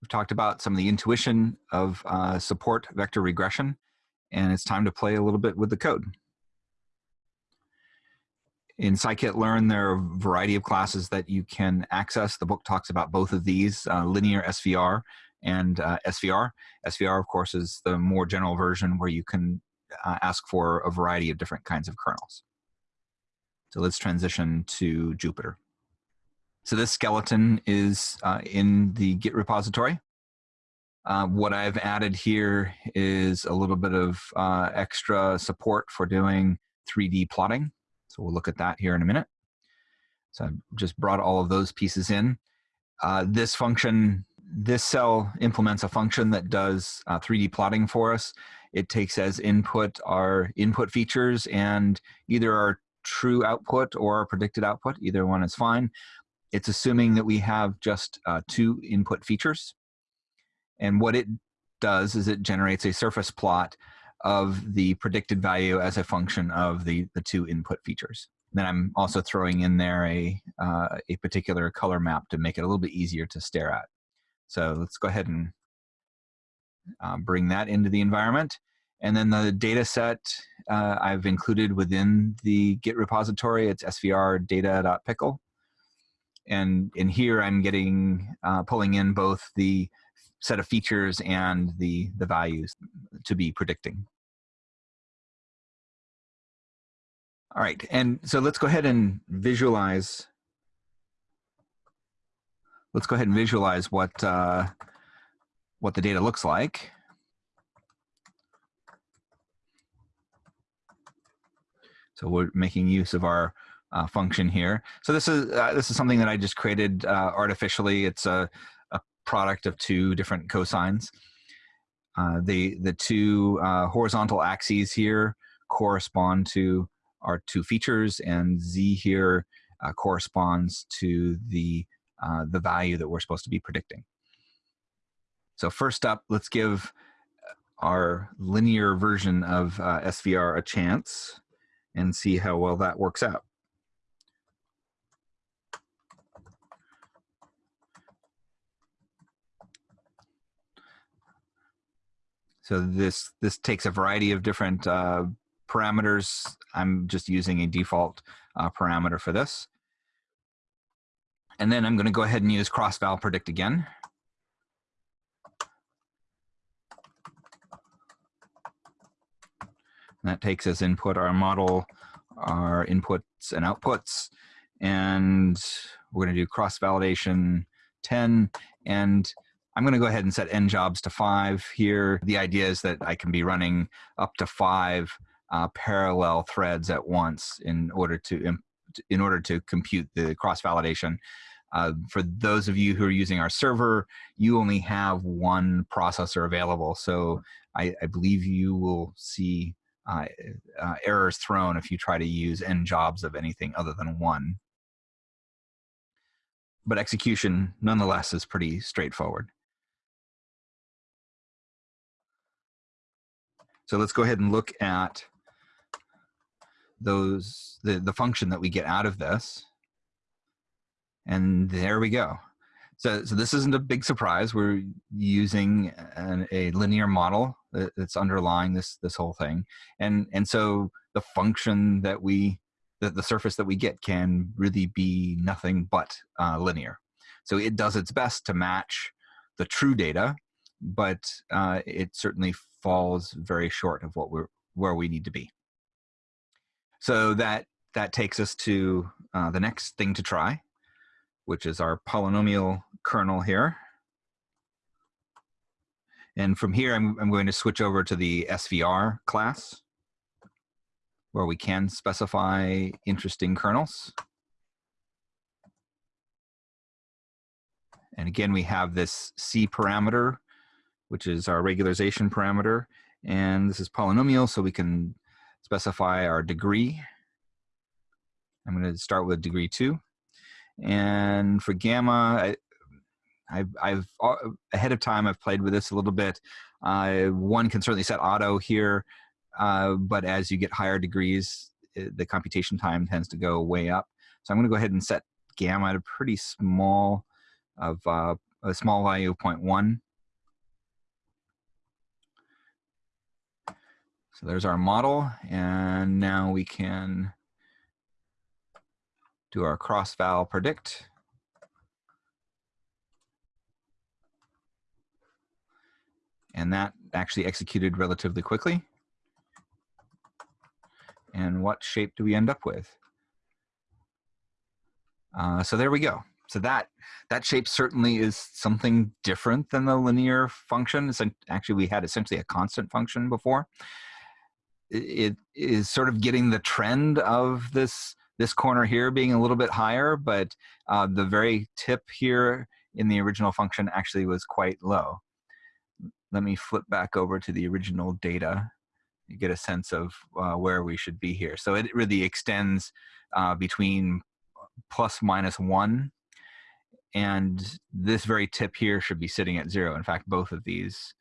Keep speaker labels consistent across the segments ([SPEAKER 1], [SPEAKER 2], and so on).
[SPEAKER 1] We've talked about some of the intuition of uh, support vector regression, and it's time to play a little bit with the code. In scikit-learn, there are a variety of classes that you can access. The book talks about both of these, uh, linear SVR and uh, SVR. SVR, of course, is the more general version where you can uh, ask for a variety of different kinds of kernels. So let's transition to Jupyter. So this skeleton is uh, in the Git repository. Uh, what I've added here is a little bit of uh, extra support for doing 3D plotting. So we'll look at that here in a minute. So I've just brought all of those pieces in. Uh, this function, this cell implements a function that does 3D uh, plotting for us. It takes as input our input features and either our true output or our predicted output, either one is fine. It's assuming that we have just uh, two input features. And what it does is it generates a surface plot of the predicted value as a function of the, the two input features. Then I'm also throwing in there a, uh, a particular color map to make it a little bit easier to stare at. So let's go ahead and uh, bring that into the environment. And then the data set uh, I've included within the Git repository. It's svr And in here, I'm getting, uh, pulling in both the set of features and the, the values to be predicting. All right, and so let's go ahead and visualize. Let's go ahead and visualize what, uh, what the data looks like. So we're making use of our uh, function here. So this is uh, this is something that I just created uh, artificially. It's a, a, product of two different cosines. Uh, the the two uh, horizontal axes here correspond to our two features, and z here uh, corresponds to the the value that we're supposed to be predicting. So first up, let's give our linear version of SVR a chance and see how well that works out. So this this takes a variety of different uh, parameters. I'm just using a default uh, parameter for this. And then I'm going to go ahead and use cross-val predict again. And that takes as input our model, our inputs and outputs. And we're going to do cross-validation 10. And I'm going to go ahead and set n jobs to 5 here. The idea is that I can be running up to 5 uh, parallel threads at once in order to in order to compute the cross-validation. Uh, for those of you who are using our server, you only have one processor available. So I, I believe you will see uh, uh, errors thrown if you try to use n jobs of anything other than one. But execution, nonetheless, is pretty straightforward. So let's go ahead and look at those the, the function that we get out of this. And there we go. So, so this isn't a big surprise. We're using an, a linear model that's underlying this this whole thing, and and so the function that we the, the surface that we get can really be nothing but uh, linear. So it does its best to match the true data, but uh, it certainly falls very short of what we're where we need to be. So that that takes us to uh, the next thing to try, which is our polynomial kernel here. And from here, I'm, I'm going to switch over to the SVR class, where we can specify interesting kernels. And again, we have this C parameter, which is our regularization parameter. And this is polynomial, so we can specify our degree. I'm going to start with degree 2. And for gamma, I've, I've uh, ahead of time I've played with this a little bit. Uh, one can certainly set auto here, uh, but as you get higher degrees, it, the computation time tends to go way up. So I'm going to go ahead and set gamma at a pretty small of uh, a small value of 0.1. So there's our model, and now we can do our cross-val predict. And that actually executed relatively quickly. And what shape do we end up with? Uh, so there we go. So that that shape certainly is something different than the linear function. It's actually, we had essentially a constant function before. It is sort of getting the trend of this this corner here being a little bit higher, but uh, the very tip here in the original function actually was quite low let me flip back over to the original data you get a sense of uh, where we should be here. So it really extends uh, between plus minus one and this very tip here should be sitting at zero. In fact, both of these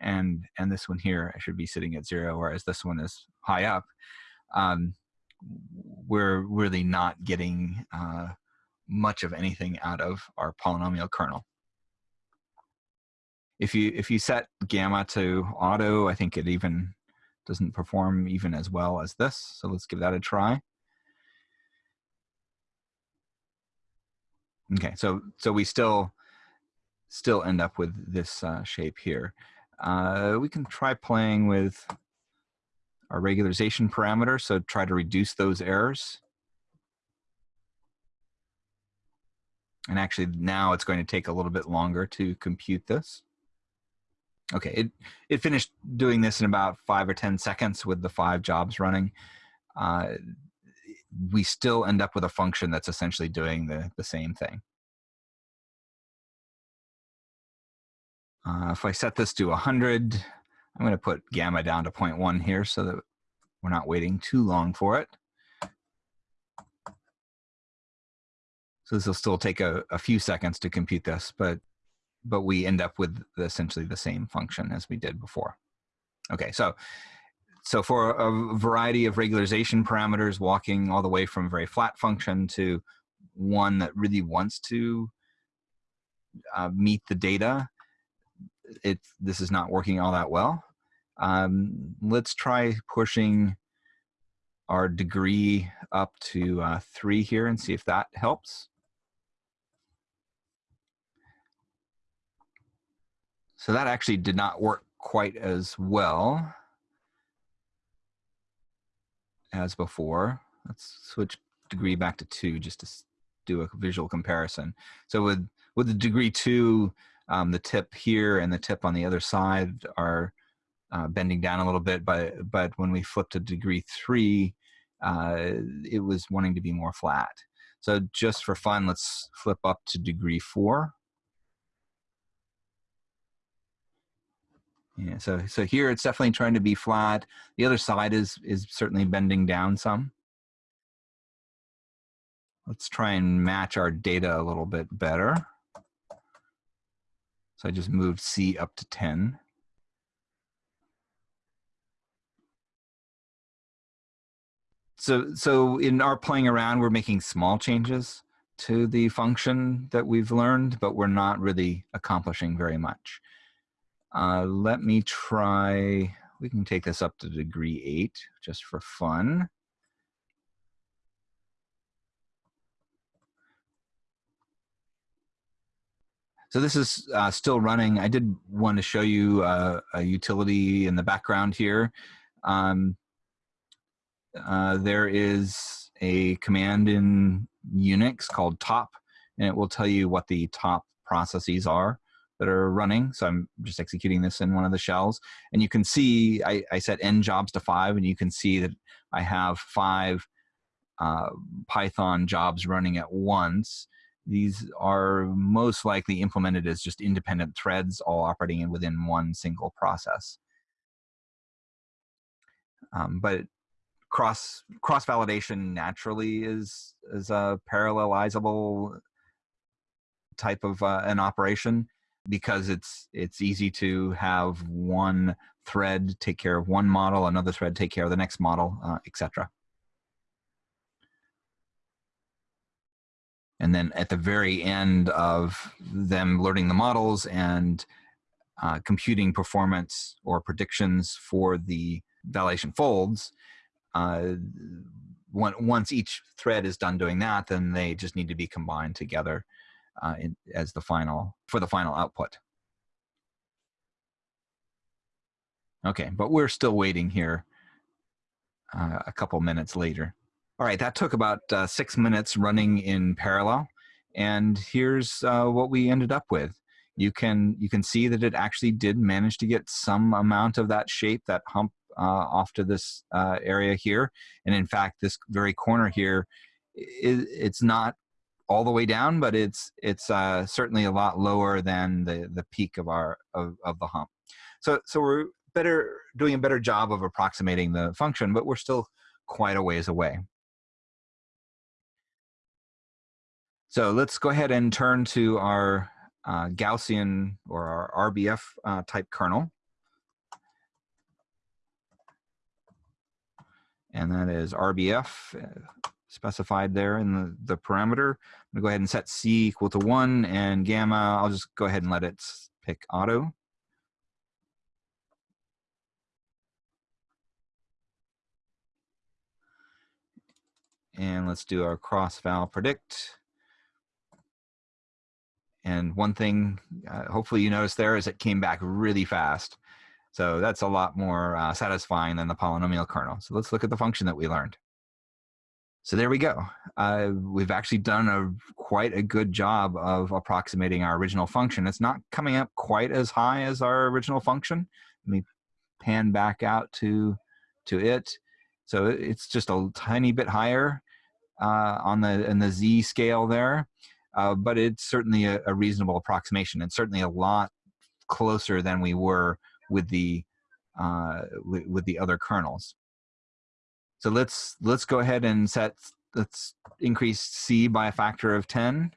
[SPEAKER 1] and and this one here should be sitting at zero, whereas this one is high up. Um, we're really not getting uh, much of anything out of our polynomial kernel. If you if you set gamma to auto, I think it even doesn't perform even as well as this. So let's give that a try. Okay, so so we still still end up with this uh, shape here. Uh, we can try playing with our regularization parameter, so try to reduce those errors. And actually now it's going to take a little bit longer to compute this. Okay, it, it finished doing this in about five or 10 seconds with the five jobs running. Uh, we still end up with a function that's essentially doing the, the same thing. Uh, if I set this to 100, I'm going to put gamma down to 0.1 here so that we're not waiting too long for it. So this will still take a, a few seconds to compute this, but but we end up with essentially the same function as we did before. Okay, so so for a variety of regularization parameters, walking all the way from a very flat function to one that really wants to uh, meet the data, it this is not working all that well. Um, let's try pushing our degree up to uh, three here and see if that helps. So that actually did not work quite as well as before. Let's switch degree back to two just to do a visual comparison. So with, with the degree two, um, the tip here and the tip on the other side are uh, bending down a little bit, but, but when we flip to degree three, uh, it was wanting to be more flat. So just for fun, let's flip up to degree four. Yeah, so so here it's definitely trying to be flat. The other side is is certainly bending down some. Let's try and match our data a little bit better. So I just moved C up to 10. So, so in our playing around, we're making small changes to the function that we've learned, but we're not really accomplishing very much. Uh, let me try, we can take this up to degree eight just for fun. So this is uh, still running. I did want to show you uh, a utility in the background here. Um, uh, there is a command in Unix called top, and it will tell you what the top processes are that are running. So I'm just executing this in one of the shells. And you can see I, I set n jobs to five, and you can see that I have five uh, Python jobs running at once. These are most likely implemented as just independent threads, all operating within one single process. Um, but cross cross validation naturally is is a parallelizable type of uh, an operation because it's it's easy to have one thread take care of one model, another thread take care of the next model, uh, etc. And then at the very end of them learning the models and uh, computing performance or predictions for the validation folds, uh, once each thread is done doing that, then they just need to be combined together uh, in, as the final for the final output. Okay, but we're still waiting here uh, a couple minutes later. All right, that took about uh, six minutes running in parallel. And here's uh, what we ended up with. You can, you can see that it actually did manage to get some amount of that shape, that hump uh, off to this uh, area here. And in fact, this very corner here, it, it's not all the way down, but it's it's uh, certainly a lot lower than the the peak of our of, of the hump. So so we're better doing a better job of approximating the function, but we're still quite a ways away. So let's go ahead and turn to our uh, Gaussian or our RBF uh, type kernel. And that is RBF uh, specified there in the, the parameter. I'm gonna go ahead and set C equal to one and gamma, I'll just go ahead and let it pick auto. And let's do our cross val predict. And one thing, uh, hopefully you noticed there, is it came back really fast. So that's a lot more uh, satisfying than the polynomial kernel. So let's look at the function that we learned. So there we go. Uh, we've actually done a quite a good job of approximating our original function. It's not coming up quite as high as our original function. Let me pan back out to, to it. So it's just a tiny bit higher uh, on the in the z scale there, uh, but it's certainly a, a, reasonable approximation and certainly a lot closer than we were with the uh, with, the other kernels. So let's let's go ahead and set let's increase c by a factor of 10,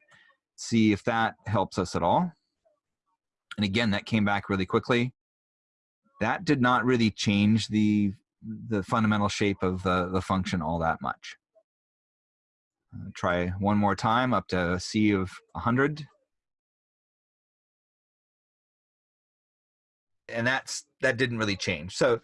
[SPEAKER 1] see if that helps us at all. And again, that came back really quickly. That did not really change the the fundamental shape of the, the function all that much. Uh, try one more time up to a C of 100. And that's that didn't really change. So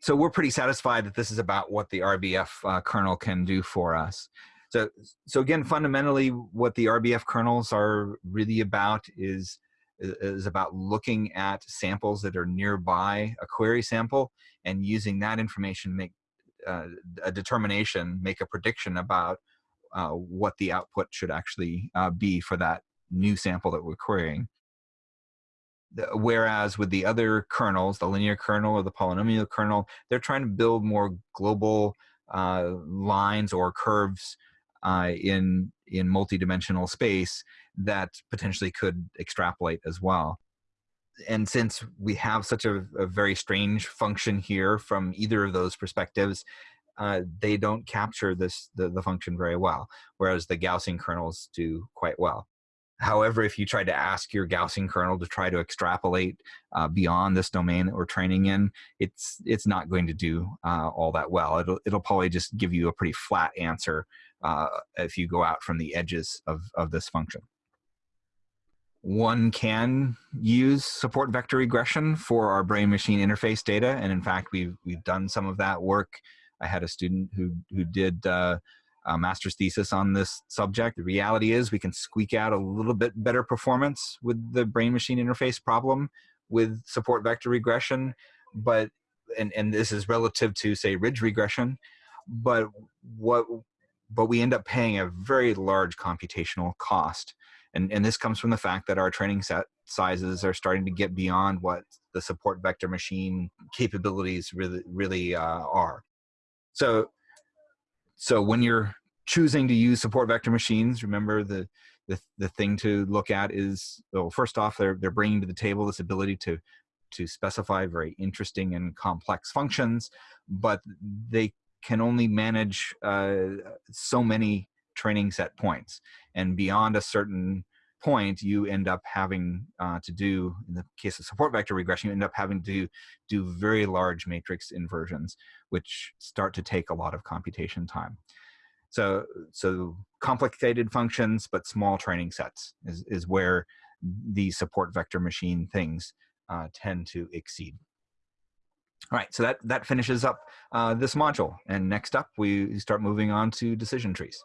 [SPEAKER 1] so we're pretty satisfied that this is about what the RBF uh, kernel can do for us. So, so again, fundamentally, what the RBF kernels are really about is is about looking at samples that are nearby a query sample and using that information make uh, a determination, make a prediction about uh, what the output should actually uh, be for that new sample that we're querying. Whereas with the other kernels, the linear kernel or the polynomial kernel, they're trying to build more global uh, lines or curves uh, in in multidimensional space that potentially could extrapolate as well. And since we have such a, a very strange function here from either of those perspectives, uh, they don't capture this the, the function very well, whereas the Gaussian kernels do quite well. However, if you try to ask your Gaussian kernel to try to extrapolate uh, beyond this domain that we're training in, it's it's not going to do uh, all that well. It'll it'll probably just give you a pretty flat answer uh, if you go out from the edges of of this function. One can use support vector regression for our brain-machine interface data, and in fact, we've we've done some of that work I had a student who who did uh, a master's thesis on this subject. The reality is we can squeak out a little bit better performance with the brain machine interface problem with support vector regression, but and and this is relative to say ridge regression, but what but we end up paying a very large computational cost. And, and this comes from the fact that our training set sizes are starting to get beyond what the support vector machine capabilities really, really uh, are. So, so when you're choosing to use support vector machines, remember the, the, the thing to look at is, well, first off, they're, they're bringing to the table this ability to, to specify very interesting and complex functions, but they can only manage uh, so many training set points. And beyond a certain point, you end up having uh, to do, in the case of support vector regression, you end up having to do very large matrix inversions, which start to take a lot of computation time. So, so complicated functions, but small training sets is, is where these support vector machine things uh, tend to exceed. All right, so that, that finishes up uh, this module. And next up, we start moving on to decision trees.